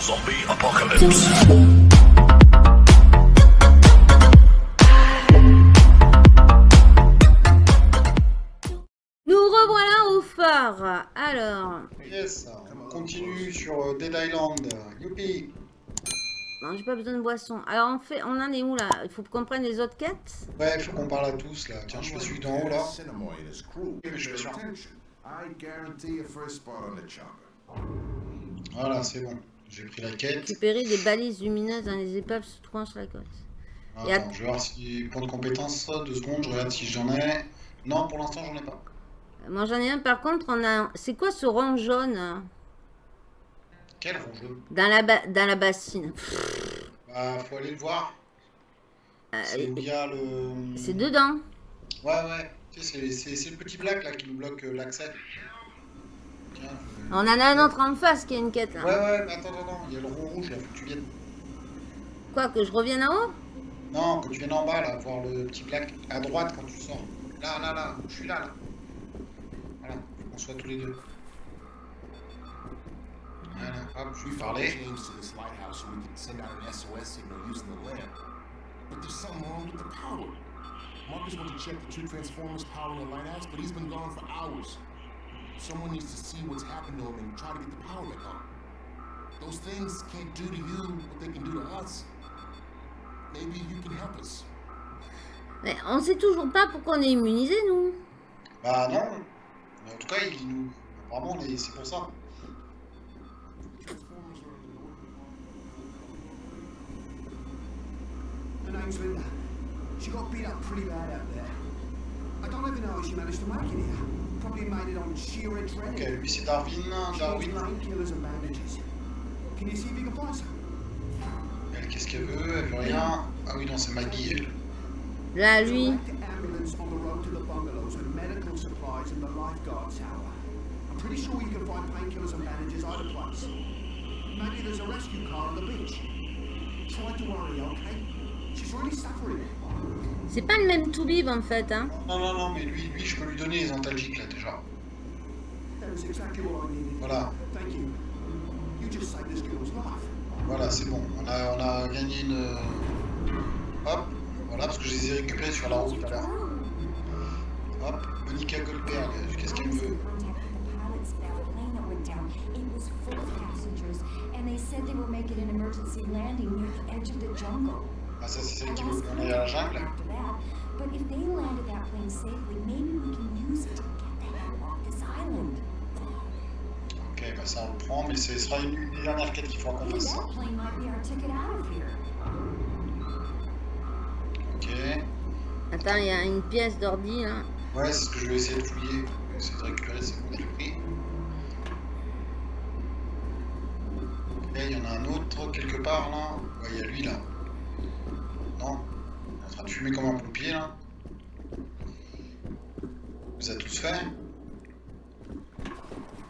Zombie apocalypse. Nous revoilà au phare. Alors, Yes, on continue sur euh, Dead Island. Youpi non, j'ai pas besoin de boisson. Alors, on fait, on en est où là? Il faut qu'on prenne les autres quêtes? Ouais, faut qu'on parle à tous là. Tiens, je fais celui d'en haut là. Je suis sûr. Attention. I guarantee a first spot on the chopper. Voilà, c'est bon. J'ai pris la quête. Récupérer des balises lumineuses dans les épaves se trouvant sur la côte. Et Attends, je vais voir si. Point de compétence, deux secondes, je regarde si j'en ai. Non, pour l'instant, j'en ai pas. Moi, j'en ai un. Par contre, on a. C'est quoi ce rond jaune hein? Quel rond jaune? Dans la, ba- dans la bassine Bah, faut aller le voir. Euh, C'est le. C'est dedans. Ouais, ouais. C'est le petit black là qui nous bloque euh, l'accès. On en a un autre en face qui a une quête là. Ouais, ouais, mais attends, attends. Il y a le rond rouge là, faut que tu viennes. Quoi, que je revienne en haut? Non, que tu viennes en bas là, voir le petit black à droite quand tu sors. Là, là, là, je suis là, là. Voilà, faut qu'on soit tous les deux. Voilà, hop, je lui parlais. Change to this lighthouse so we can send out an SOS signal using the lamp. But there's something wrong with the power. Marcus went to check the two transformers powering the lighthouse, but he's been gone for hours. Someone needs to see what's happened to him and try to get the power back on. Those things can't do to you what they can do to us. Maybe you can help us. Mais on sait toujours pas pourquoi on est immunisé nous. Bah non. Mais en tout cas, il nous. Apparemment, on est- c'est pour ça. Her name's Linda. She got beat up pretty bad out there. I don't even know how she managed to make it here. Probably made it on sheer Ok, lui c'est Darwin. Needs Darwin. painkillers and bandages. Can you see if you can find some? Elle, qu'est-ce qu'elle veut? Elle veut rien. Ah oui, non, c'est Maggie, elle. Là, lui. Pretty sure you can find painkillers and bandages either place. Maybe there's a rescue car on the beach. Try to worry, okay? She's really suffering. C'est pas le même Toubib en fait, hein. Non, non, non, mais lui, lui, je peux lui donner les antalgiques là déjà. That was exactly what I needed. Voilà, Thank you. You just saved this girl's life. voilà, c'est bon. On a, on a gagné une. euh, Hop, voilà, parce que je les ai récupérés sur la route tout à l'heure. Hop, Monica Goldberg, qu'est-ce qu'elle veut pilots that plane that went down. It was full of passengers, and they said they were making an emergency landing near the edge of the jungle. Ah, ça, c'est celle qui veut aille à la jungle. Ok, bah ça on le prend, mais ce sera une, une des dernières quêtes qu'il faudra qu'on fasse. Ok. Attends, il y a une pièce d'ordi là. Ouais, c'est ce que je vais essayer de fouiller. Je vais essayer de récupérer, c'est bon, je l'ai pris. Et il y en a un autre quelque part là. Ouais, il y a lui là. Non Il est en train de fumer comme un pompier là. Vous avez tous fait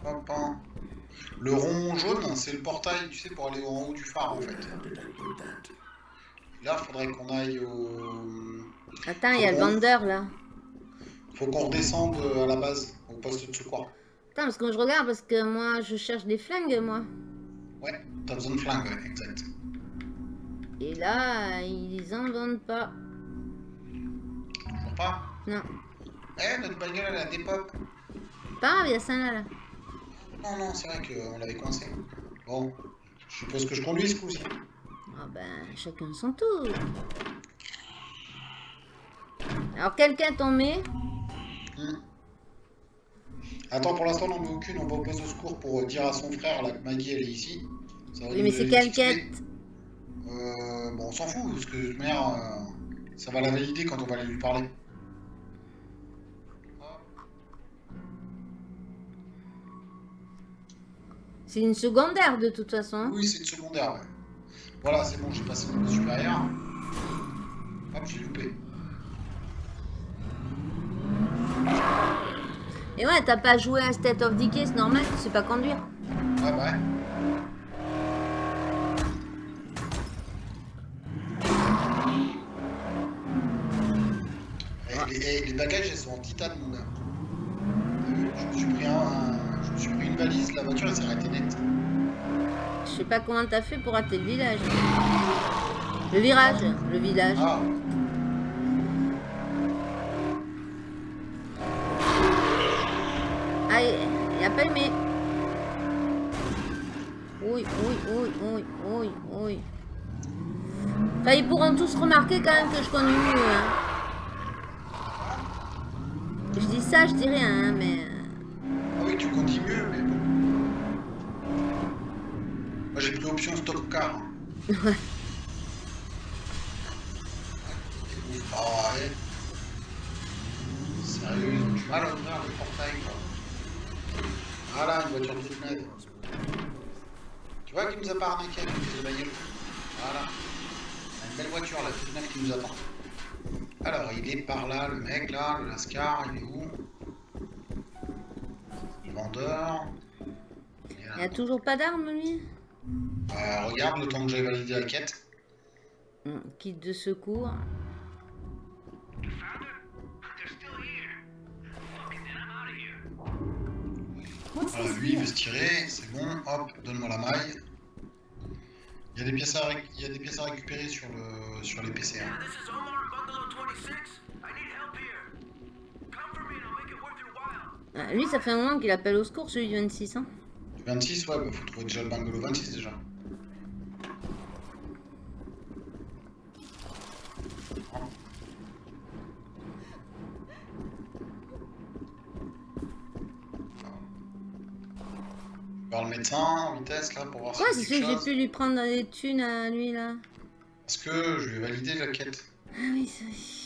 Hop, hein. Le rond jaune, c'est le portail, tu sais, pour aller en haut du phare en fait. Là, il faudrait qu'on aille au. Attends, il y a le vendeur là. Faut qu'on redescende à la base, au poste de secours. Attends, parce que je regarde, parce que moi je cherche des flingues moi. Ouais, t'as besoin de flingue, ouais, exact. Et là, ils en vendent pas. Pas Non. Eh, notre bagnole, elle a des pop. Pas grave, il y a ça là. là. Non, non, c'est vrai qu'on l'avait coincé. Bon, je suppose que je conduis ce coup-ci. Ah ben, chacun son tour. Alors, quelqu'un t'en met Hmm. Attends, pour l'instant, on n'en met aucune. On va au secours pour dire à son frère là, que Maggie, elle est ici. Ça Oui, mais c'est quelle quête. Euh, bon, on s'en fout, parce que de toute manière, euh, ça va la valider quand on va aller lui parler. C'est une secondaire de toute façon. Oui, c'est une secondaire, ouais. Voilà, c'est bon, j'ai passé niveau supérieur. Hop, j'ai loupé. Et ouais, t'as pas joué à State of Decay, c'est normal, tu sais pas conduire. Ouais, bah ouais. Eh, les, les bagages, elles sont en titane, mon gars. Je me suis pris un, je me suis pris une valise, la voiture, elle s'est arrêtée net. Je sais pas comment t'as fait pour rater le village. Le virage, le village. Ah, Ah, il a pas aimé. Oui, oui, oui, oui, oui, oui. Enfin, ils pourront tous remarquer quand même que je conduis mieux. Hein. Je dis ça, je dis rien, hein, mais... ah oui, tu conduis mieux, mais bon. Moi j'ai pris option stop car. Ouais. Ah ouais. Sérieux, ils ont du mal à ouvrir le portail quoi. Voilà, une voiture toute neuve. Tu vois qui nous a pas arnaqué avec les bagnole Voilà. Une belle voiture là, toute neuve qui nous attend. Alors, il est par là, le mec là, le Lascar, il est où? Le vendeur. Il. Il a toujours pas d'arme, lui Euh, regarde le temps que j'ai validé la quête. Hum, Kit de secours. Voilà, this lui il here? veut se tirer, c'est bon, hop, donne-moi la maille. Il y a des pièces à, il y a des pièces à récupérer sur, le, sur les PC. hein. Ah, lui, ça fait un moment qu'il appelle au secours, celui du 26. Hein. 26, ouais, bah faut trouver déjà le bungalow 26 déjà. Voir le médecin en vitesse là pour voir Quoi, si c'est c'est ce que j'ai pu lui prendre des thunes à lui, là? Parce que je vais valider la quête. Ah oui, c'est...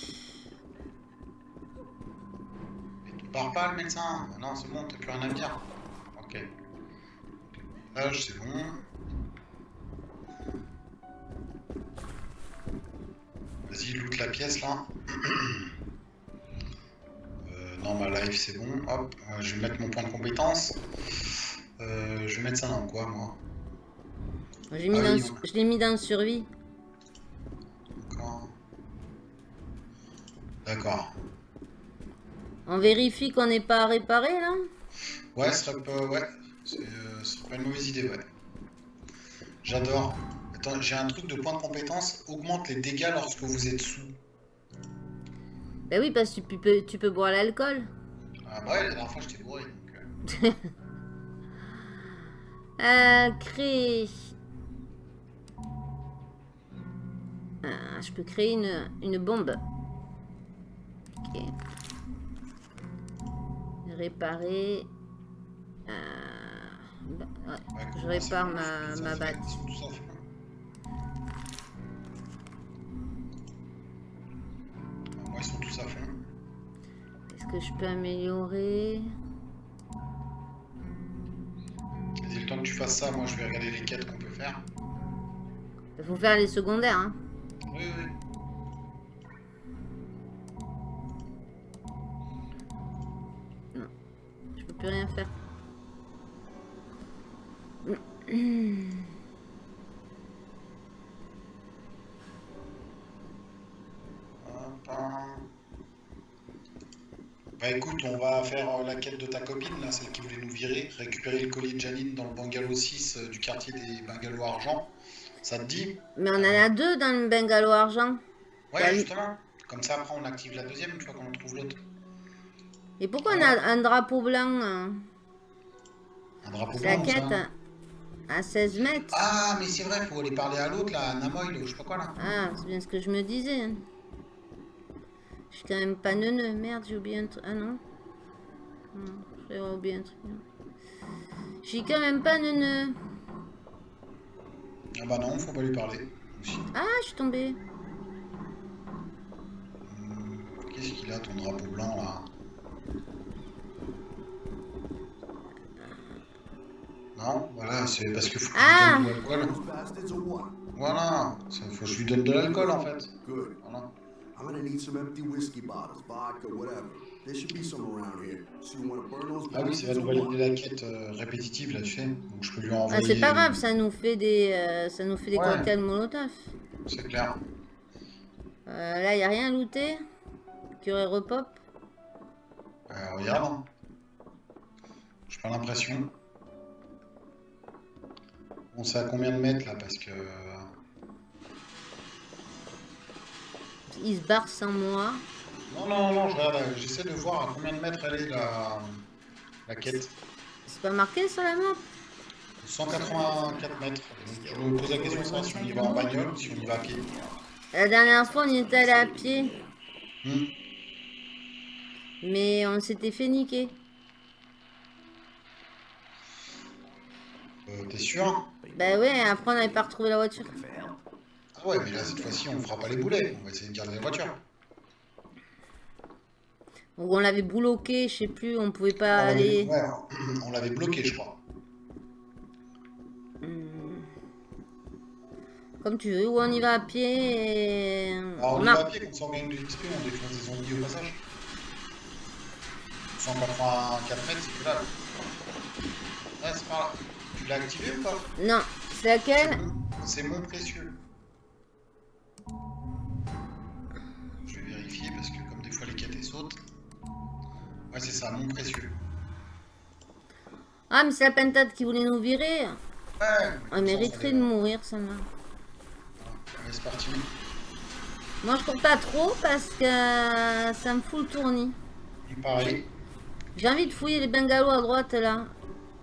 Pars pas le médecin Non, c'est bon, t'as plus rien à me dire. Ok. L'âge, c'est bon. Vas-y, loot la pièce là. euh, non, ma life, c'est bon. Hop, euh, je vais mettre mon point de compétence. Euh, je vais mettre ça dans quoi, moi? J'ai mis Ah dans... oui, on- Je l'ai mis dans survie. D'accord. D'accord. On vérifie qu'on n'est pas réparé, là Ouais, ce serait pas, ouais, c'est, euh, pas une mauvaise idée, ouais. J'adore. Attends, j'ai un truc de point de compétence, augmente les dégâts lorsque vous êtes sous. Bah oui, parce que tu peux, tu peux boire l'alcool. Ah bah ouais, la dernière fois j'étais bourré, donc... euh, Euh, créer... Ah, je peux créer une, une bombe. Réparer... Euh, bah, ouais. Je répare ma- ma batte. Moi ils sont tous à fond. Est-ce que je peux améliorer? Vas-y, le temps que tu fasses ça, moi je vais regarder les quêtes qu'on peut faire. Il faut faire les secondaires, hein. Oui, oui. Plus rien faire. Bah écoute, on va faire euh, la quête de ta copine, là, celle qui voulait nous virer, récupérer le collier de Janine dans le bungalow 6 euh, du quartier des bungalows argent. Ça te dit? Mais on en a deux dans le bungalow argent. Ouais, Bah, justement. Comme ça, après, on active la deuxième une fois qu'on trouve l'autre. Et pourquoi on a un drapeau blanc hein Un drapeau C'est la blanc, quête ça. à 16 mètres. Ah, mais c'est vrai, faut aller parler à l'autre, là, à Namoy, ou je sais pas quoi, là. Ah, c'est bien ce que je me disais. hein. Je suis quand même pas neuneux. Merde, j'ai oublié un truc. Ah non. Non, j'ai oublié un truc. Je suis quand même pas neuneux. Ah bah non, faut pas lui parler. Aussi. Ah, je suis tombée. Hum, Qu'est-ce qu'il a, ton drapeau blanc, là? Non, voilà, c'est parce que faut que Ah je lui donne de l'alcool. Voilà, ça, faut que je lui donne de l'alcool, en fait. Good. Voilà. I'm gonna need some empty whiskey bottles, vodka, whatever. There should be some around here. So you wanna burn those Ah oui, ça va nous valider la quête euh, répétitive, là, tu sais. Donc je peux lui Ah, envoyer... c'est pas grave, ça nous fait des, euh, ça nous fait des Ouais. cocktails molotov. C'est clair. Euh, là, y a rien à looter? Curé repop? Euh, regarde. hein. J'ai pas l'impression. On sait à combien de mètres là parce que. Il se barre sans moi. Non, non, non, je j'essaie de voir à combien de mètres elle est la, la quête. C'est pas marqué sur la map? 184 mètres. Donc, je me pose la question savoir si on y va en bagnole ou si on y va à pied. La dernière fois, on y était allé à pied. Hmm. Mais on s'était fait niquer. Euh, T'es sûr? Bah ouais, après on n'avait pas retrouvé la voiture. Ah ouais, mais là cette fois-ci on fera pas les boulets. On va essayer de garder la voiture. Ou on l'avait bloqué, je sais plus, on pouvait pas On aller. ouais, on l'avait bloqué, je crois. Hmm. Comme tu veux, ou on y va à pied et... Alors on y a- va à pied, comme ça on gagne de l'XP, on défonce des zombies au passage. 184 mètres, c'est que là. Ouais, c'est par là. Tu l'as activé ou pas Non, c'est laquelle C'est mon précieux. Je vais vérifier parce que comme des fois les elles sautent. Ouais c'est ça, mon précieux. Ah, mais c'est la pentade qui voulait nous virer. Ouais, On mériterait de mourir, ça va. Allez c'est parti. Moi, je cours pas trop parce que ça me fout le tournis. Pareil. J'ai envie de fouiller les bungalows à droite, là.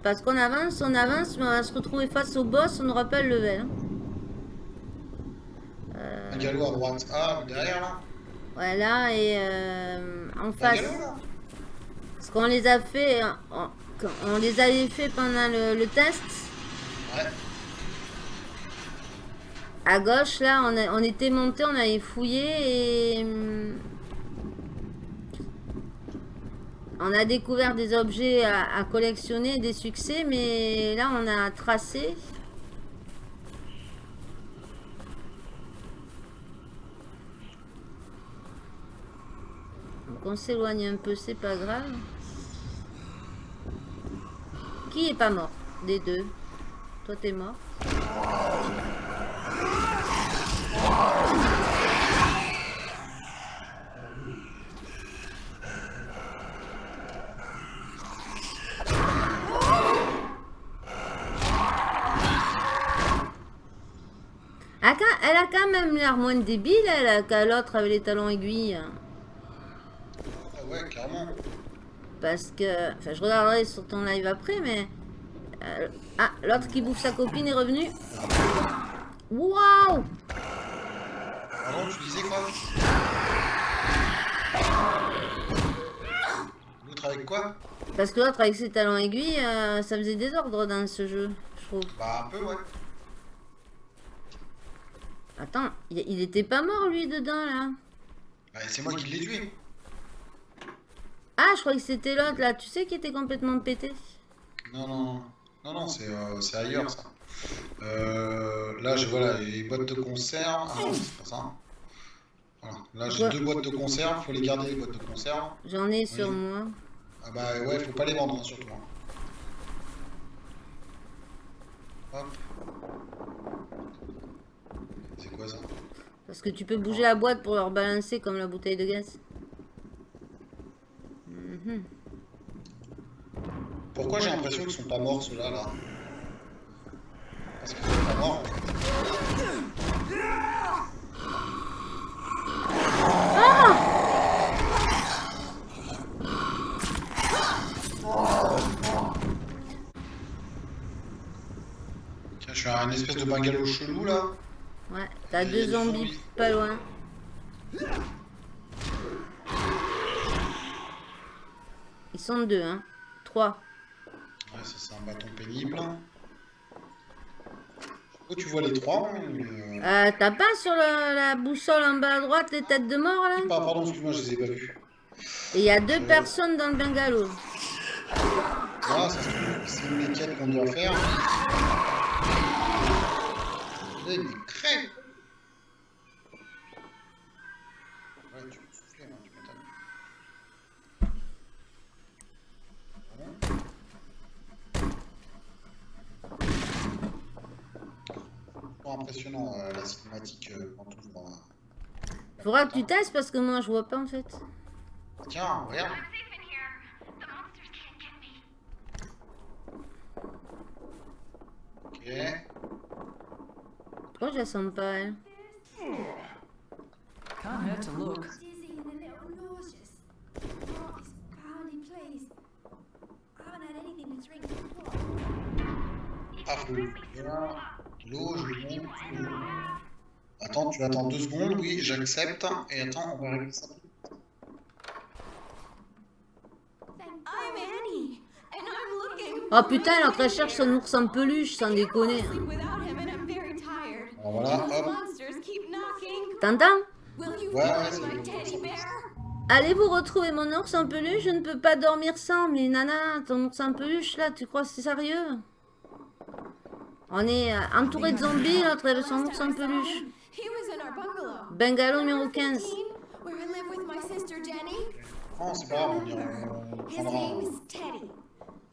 Parce qu'on avance, on avance, mais on va se retrouver face au boss, on n'aura pas le level. hein. Euh, Un galop à droite. Ah, derrière là voilà, et euh, en Un face. galop là Parce qu'on les a fait, on, on les avait fait pendant le, le test. Ouais. À gauche, là, on, a- on était monté, on avait fouillé et... On a découvert des objets à, collectionner, des succès, mais là, on a tracé. Donc on s'éloigne un peu, c'est pas grave. Qui est pas mort? Des deux. Toi, t'es mort. Ah, quand- Elle a quand même l'air moins débile, elle, qu'à l'autre avec les talons aiguilles. Ah ouais, carrément. Parce que... Enfin, je regarderai sur ton live après, mais... euh, ah, l'autre qui bouffe sa copine est revenu. Waouh Pardon, tu disais quoi? L'autre avec quoi? Parce que l'autre avec ses talons aiguilles, euh, ça faisait désordre dans ce jeu, je trouve. Bah un peu ouais. Attends, il, il était pas mort lui dedans là Bah c'est moi qui l'ai tué. Ah, je croyais que c'était l'autre là, tu sais qui était complètement pété? Non, non, non. Non, c'est euh, ailleurs ça. Euh, là, je vois là, les boîtes de conserve. Ah non, c'est pas ça. Voilà. Là, j'ai deux boîtes de conserve. Faut les garder, les boîtes de conserve. J'en ai sur moi. Ah bah ouais, faut pas les vendre, hein, surtout. hein. Hop. C'est quoi ça Parce que tu peux bouger la boîte pour leur balancer comme la bouteille de gaz. Mhm. Pourquoi j'ai l'impression qu'ils sont pas morts ceux-là là Parce qu'ils sont pas morts. fait. Tiens, je suis à un espèce de bungalow chelou là. Ouais, t'as deux zombies zombies. pas loin. Ils sont deux, hein. Trois. Ouais, ça c'est un bâton pénible. Oh, tu vois les trois hein, mais, euh, Euh, t'as pas sur le- la boussole en bas à droite les têtes de mort là? Ah, pardon, excuse-moi, je les ai pas vus. Et il y a deux personnes dans le bungalow. Ça, c'est- une des quêtes qu'on doit faire. Bon, impressionnant euh, la cinématique euh, quand on voit. Faudra que tu testes parce que moi je vois pas en fait. Tiens, regarde. I'm safe in here. The monsters can't get me. Ok. Pourquoi je la sens pas, elle. Oh. Ah, l'eau, je monte. Attends, tu attends deux secondes, oui, j'accepte. Et attends, on va régler ça. Oh putain, elle est en train de chercher son ours en peluche, sans déconner. Alors voilà, hop. monsters keep knocking. T'entends Will you Ouais? Allez vous retrouver mon ours en peluche, je ne peux pas dormir sans. Mais nana, ton ours en peluche là, tu crois que c'est sérieux? On est euh, entouré de zombies, l'autre a son ours en peluche. Bungalow. Numéro 15. Where I live with my sister Jenny. Non, c'est pas grave, on, ira- on His prendra. name is Teddy.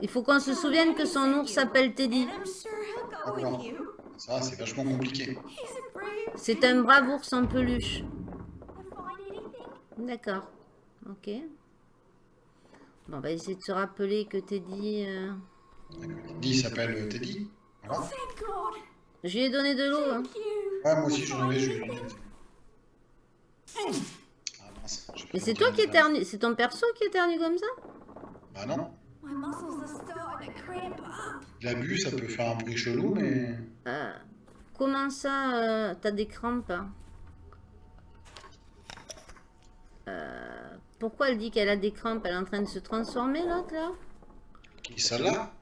Il faut qu'on se souvienne que son ours s'appelle Teddy. Ça, c'est vachement compliqué. C'est un brave ours en peluche. D'accord. Ok. Bon, on va essayer de se rappeler que Teddy... euh, Teddy s'appelle Teddy. Voilà. Thank God. Je lui ai donné de l'eau. hein. Ouais, moi aussi j'en avais, je lui ai dit. Ah Mais c'est toi la qui phrase. éternue. C'est ton perso qui éternue comme ça? Bah non. My muscles are starting to cramp up. Il a bu, ça peut faire un bruit chelou, mais. Euh, Comment ça, euh, t'as des crampes hein? Euh, Pourquoi elle dit qu'elle a des crampes? Elle est en train de se transformer, l'autre, là? Qui celle-là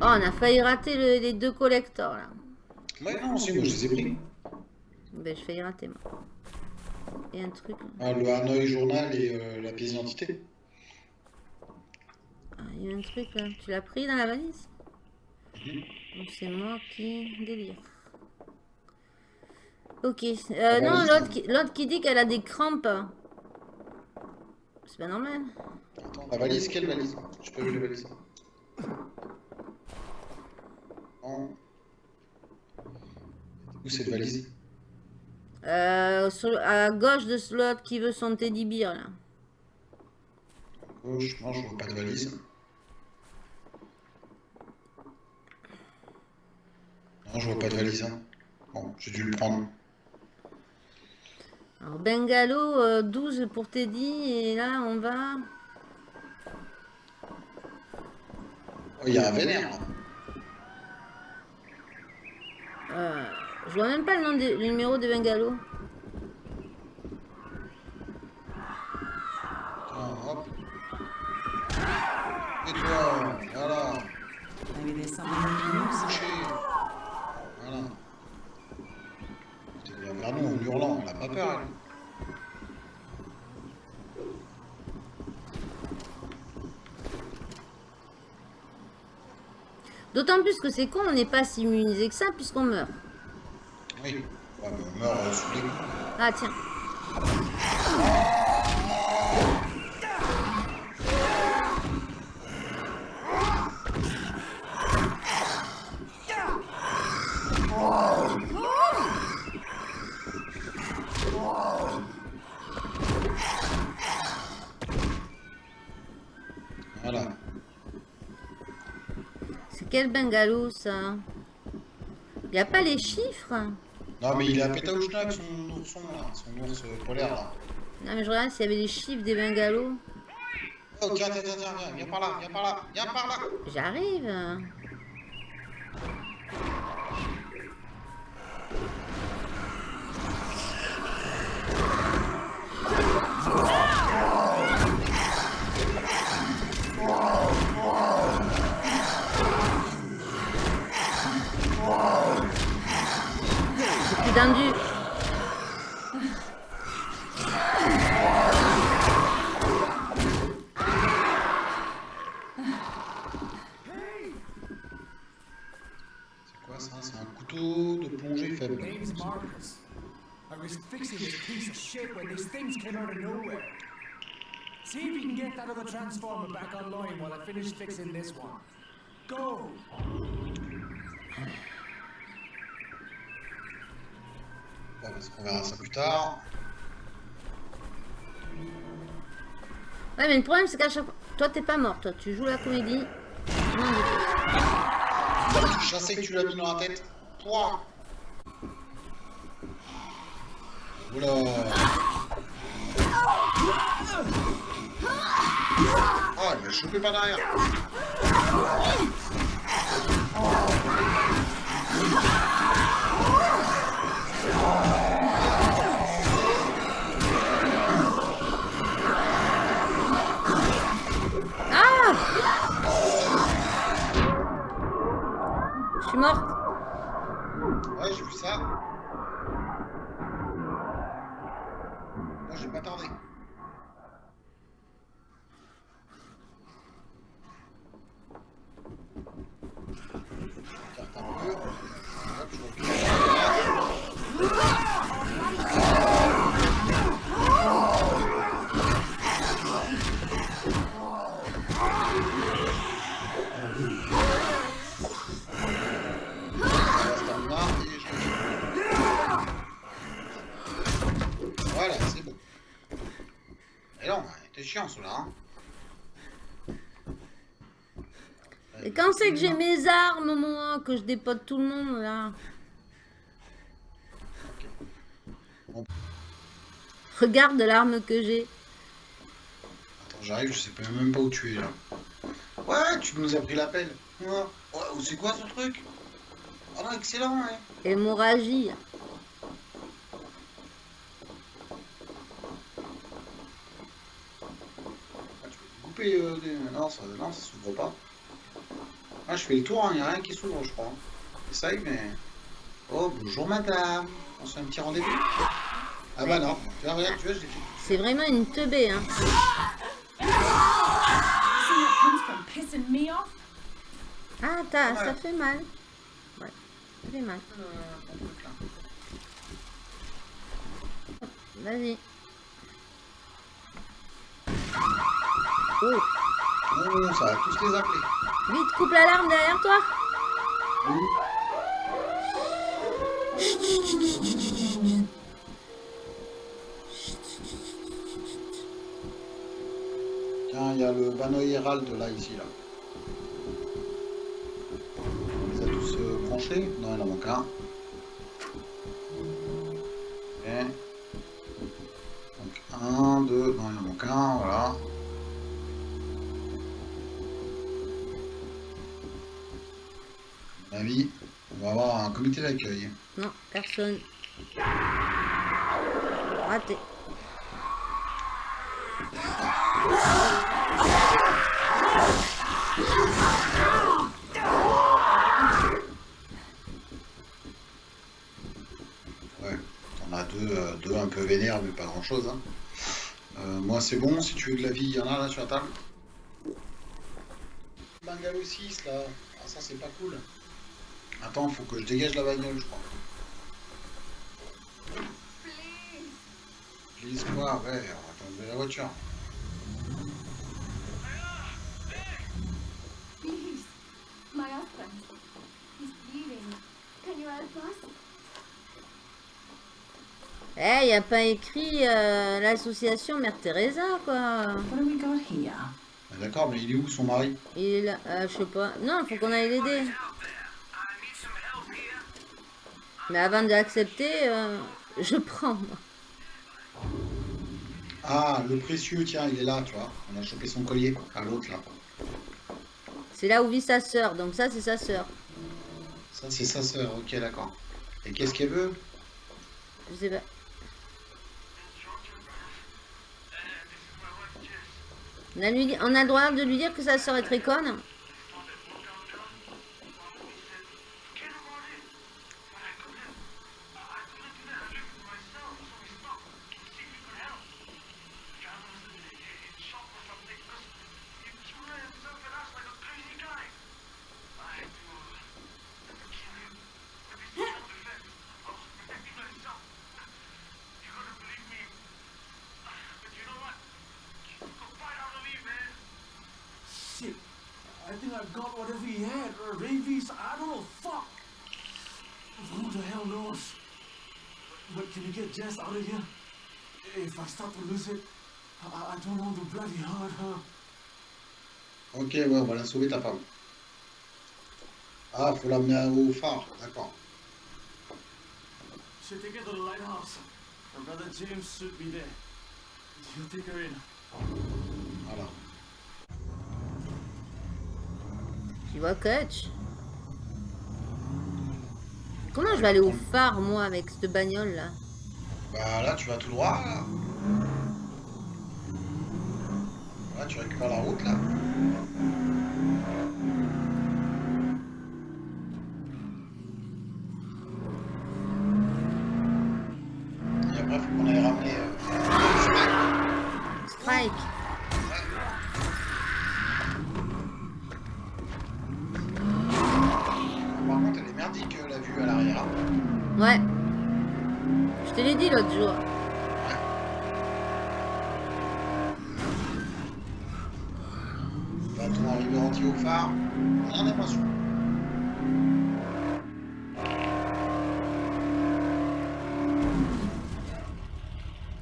Oh, on a failli rater le- les deux collectors, là. Ouais, non, si, moi je les ai pris. Ben, je failli rater, moi. Et un truc. Ah, le Hanoï Journal et euh, la pièce d'identité. Ah, il y a un truc, là. Tu l'as pris dans la valise? Donc, c'est moi qui délire. Ok. Euh, non, valise, l'autre qui, dit qu'elle a des crampes. C'est pas normal. Attends, la valise, quelle valise? J'ai pas vu la valise. Où cette valise? Euh, sur- à gauche de ce l'autre qui veut son teddy bear, là. Gauche, non, je vois pas de valise. Non, je vois pas de valise. hein. Bon, j'ai dû le prendre. Alors, bungalow, euh, 12 pour Teddy, et là, on va... il y a un vénère là. Euh, je vois même pas le, nom des- le numéro de bungalow. Attends, hop. Et toi, voilà, can use. couché. Voilà. Il vient vers nous en hurlant, on a pas peur. elle. D'autant plus que c'est con, on n'est pas si immunisé que ça, puisqu'on meurt. Oui. Mais on meurt euh, sous les coups. Ah, tiens. Quel bungalow, ça? Il n'y a pas les chiffres Non, mais il est à Pétaouchnak, son ourson là, son ours polaire là. Non, mais je regarde s'il y avait les chiffres des bungalows. Oh, tiens, tiens, tiens, tiens, viens, viens par là, viens par là, viens par là. J'arrive. This piece of shit when these things came out of nowhere. See if you can get that other transformer back online while I finish fixing this one. Go! Bon, parce qu'on verra ça plus tard. Ouais, mais le problème, c'est qu'à chaque fois... Toi, t'es pas mort, toi. Tu joues la comédie. Non, mais- Je sais que tu l'as mis dans la tête. Toi Oula. Ah, il m'a chopé par derrière. Ah que je dépote tout le monde, là Regarde l'arme que j'ai. Attends, j'arrive, je sais même pas où tu es là. Ouais, tu nous as pris l'appel. Ouais, ouais c'est quoi ce truc? Oh non, excellent, ouais. Hémorragie. Ah, tu peux couper euh, des... Non, ça, non, ça s'ouvre pas. Ah, je fais le tour, il n'y a rien qui s'ouvre, je crois. Essaye, mais... Oh, bonjour madame. On se fait un petit rendez-vous Ah bah non. Tu vois, regarde, tu vois, je l'ai fait. C'est vraiment une teubée, hein. Ah, t'as, Ouais. ça fait mal. Ouais, ça fait mal. Euh. Vas-y. Oh, Oh, ça va tous les appeler. Vite, coupe l'alarme derrière toi. Tiens, il y a le Bano Hérald là, ici, là. On les a tous euh, branchés Non, il en manque un. Donc, un, deux, non, il en manque un, voilà. Mon avis, on va avoir un comité d'accueil. Non, personne. Raté. Ouais, on a deux, euh, deux un peu vénères, mais pas grand chose. Hein. Euh, moi, c'est bon, si tu veux de la vie, il y en a là sur la table. Bungalow 6 là, ah, ça c'est pas cool. Attends, faut que je dégage la bagnole, je crois. Please quoi, ouais, on va la voiture. Please, my husband. He's bleeding. Can you help us? Eh, y a pas écrit euh, l'association Mère Teresa, quoi. Ah, D'accord, mais il est où son mari? Il est là, euh, je sais pas. Non, faut qu'on aille l'aider. Mais avant de l'accepter, euh, je prends. Ah, le précieux, tiens, il est là, tu vois. On a chopé son collier, à l'autre là. C'est là où vit sa sœur, donc ça, c'est sa sœur. Ça, c'est sa sœur, ok, d'accord. Et qu'est-ce qu'elle veut? Je sais pas. On a, lui, on a le droit de lui dire que sa sœur est très conne? But can you get Jess out of here? If I start to lose it, I, I don't know the bloody hurt her. Ok, ouais, on va la sauver ta femme. Ah, faut l'amener au phare, d'accord. Should take her to the lighthouse. Her brother James should be there. You take her in. Voilà. Tu vois, coach? Comment je vais aller au phare, moi, avec cette bagnole, là Bah là, tu vas tout droit, là. Là, tu récupères la route, là. Et après, faut qu'on aille ramener... euh, Strike Par contre, elle est merdique, euh, la vue à l'arrière. hein. Ouais. Je te l'ai dit l'autre jour. Va-t-on arriver entier au phare On n'en est pas sûr.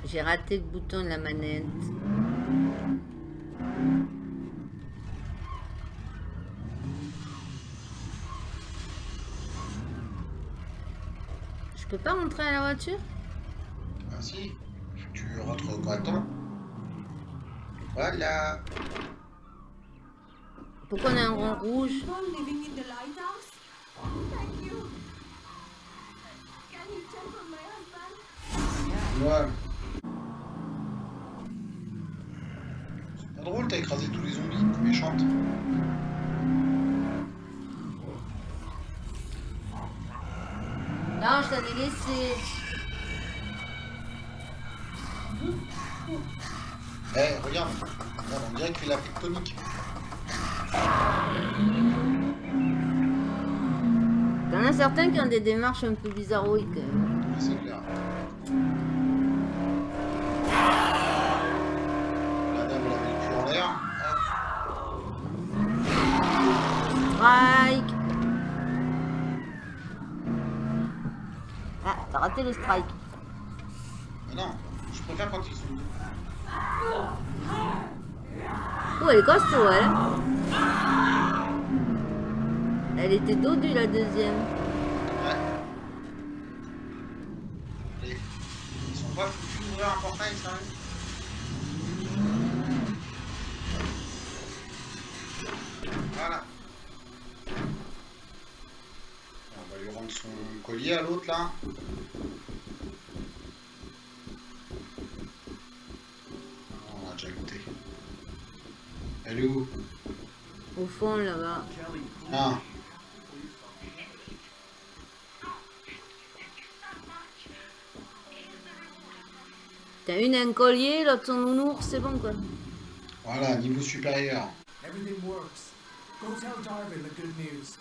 J'ai raté le bouton de la manette. Je peux pas rentrer à la voiture? Ah si, tu rentres correctement. Voilà. Pourquoi on a un rond rouge? Living in the lighthouse? Thank you. Can you check on my husband? Ouais. C'est pas drôle, t'as écrasé tous les zombies, méchante. Non, je t'avais laissé. Eh, regarde. Regarde, on dirait qu'il fait la tectonique. T'en as certains qui ont des démarches un peu bizarroïques. quand même. Ouais, C'est clair. La dame, elle avait le cul en l'air. Hop. Strike Ah, t'as raté le strike. Mais non, je préfère quand ils sont. Oh, elle est costaud, elle. Elle était dodue, la deuxième. Ouais. Ils sont pas foutus d'ouvrir un portail, sérieux Voilà. On va lui rendre son à l'autre là. Ah, On a déjà goûté. Elle est où? Au fond, là-bas. Ah. T'as une un collier, l'autre son nounours, c'est bon, quoi. Voilà, niveau supérieur. Everything works. Go tell Darwin the good news.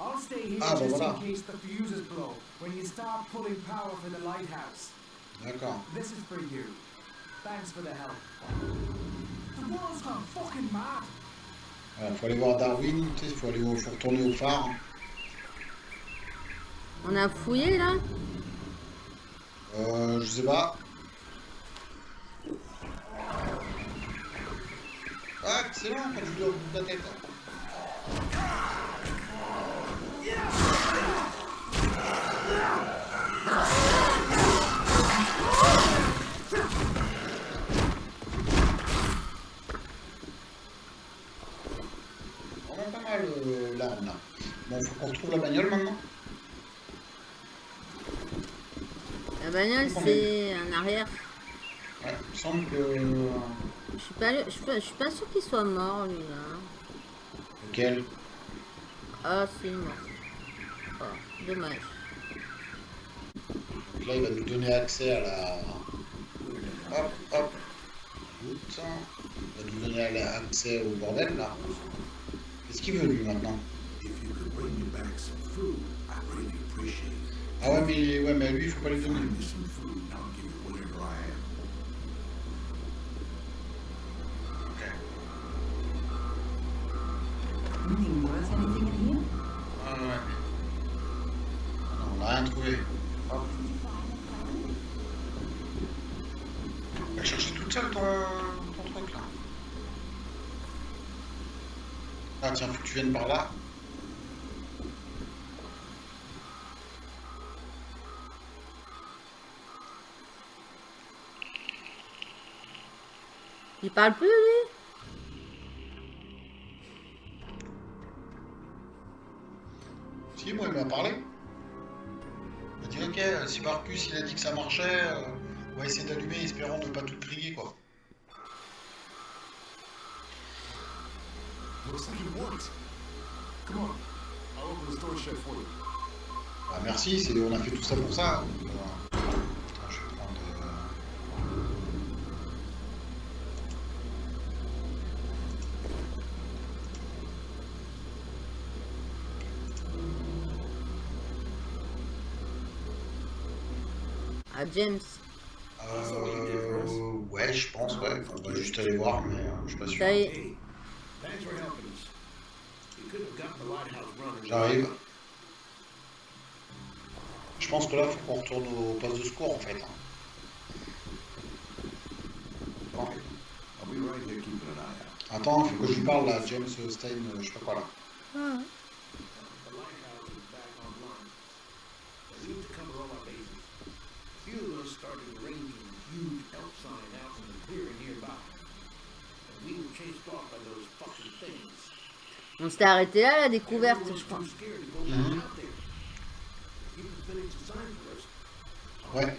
I'll stay here Ah, bah just voilà. in case the fuses blow when you start pulling power for the lighthouse. D'accord. This is for you. Thanks for the help. The world's gone fucking mad. Voilà, faut aller voir Darwin, tu sais, faut aller au, faut retourner au phare. On a fouillé, là? Euh, je sais pas. Ah, excellent, quand bout de la tête. Mal euh, là. Bon, faut qu'on retrouve la bagnole maintenant. La bagnole, c'est en arrière. Ouais, il me semble que. Je suis pas, je suis pas, je suis pas sûr qu'il soit mort, lui, là. Lequel? Ah, c'est mort. Oh, dommage. Donc là, il va nous donner accès à la. Hop, hop. Route. Il va nous donner accès au bordel là. Qu'est-ce qu'il veut lui maintenant If you could bring tu viennes par là. Il parle plus, Si, moi, il m'a parlé. Il m'a dit, ok, euh, si Marcus, il a dit que ça marchait, euh, on va essayer d'allumer, espérant ne pas tout griller, quoi. Come on. I'll open the storage shed for you. Bah, merci, c'est- on a fait tout ça pour ça. Attends, je vais prendre... euh, Ah, James. Euh, ouais, je pense, ouais. On va juste aller voir, mais euh, je suis pas sûr. Ça y est. Hey, thanks for helping us. You could have gotten the lighthouse running. J'arrive. Je pense que là, faut qu'on retourne au poste de secours, en fait. Bon. Attends, faut que je lui parle, là, James Stein, euh, je sais pas quoi, là. The lighthouse is back online. They need to cover all our bases. A few of us started arranging a huge help sign out in the clearing nearby. And we were chased off by those fucking things. On s'était arrêté là, la découverte, je crois. Ouais.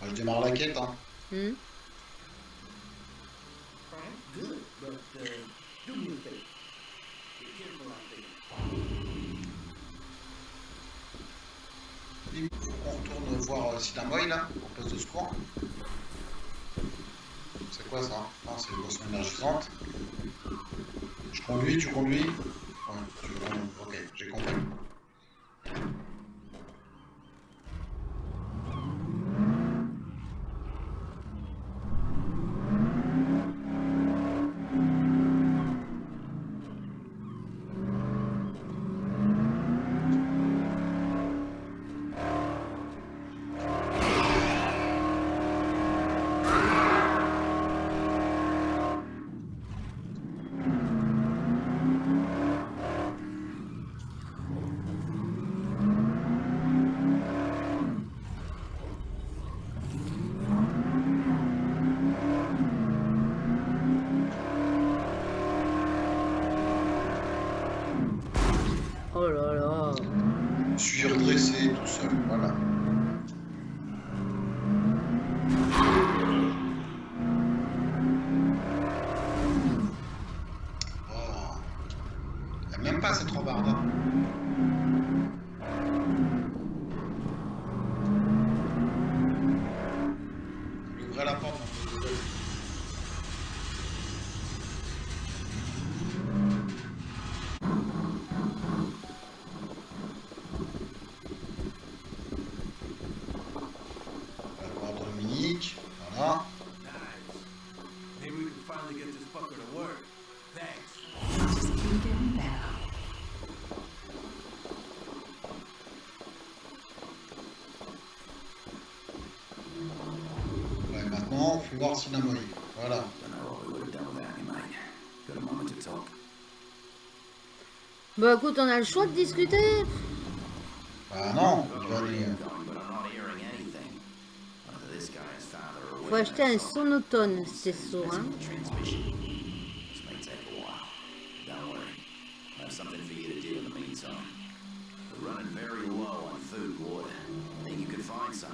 Bah, je démarre la quête, hein. Faut qu'on retourne voir euh, Sinamoy, là, au poste de secours. C'est quoi, ça Non, c'est une boisson énergisante. Je conduis, tu conduis Ouais, tu conduis. Ok, j'ai compris. Oh là là. Je suis redressé tout seul, voilà. Oh. Il n'y a même pas cette rambarde. hein. Il ouvrait la porte. un peu. On va voir Dominique. Voilà. Nice. Maybe we can finally get this fucker to work. Thanks. Just keep getting better. Ouais, maintenant, faut voir Sinamoy. Voilà. Don't know what we would have done without you, mate. Got a talk. Bah écoute, on a le choix de discuter. Bah non, Faut acheter un sonotone, c'est sourd, hein. transmission. This may take a while. Don't worry. I have something for you to do in the meantime. We're running very low on food and water. Think you could find some?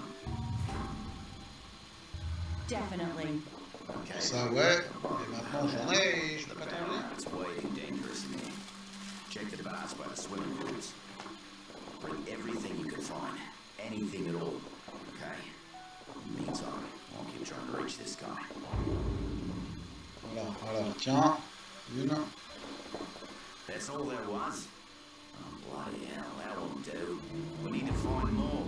Definitely. Okay. Ça, ouais. Et maintenant, j'en ai et je peux pas barrel, it's way too dangerous in here. Check the bars by the swimming pools. Bring everything you can find. Anything at all. Okay? In the meantime, I'll keep trying to reach this guy. Voilà, alors, tiens. Une. That's all there was? Oh, bloody hell, that won't do. We need to find more.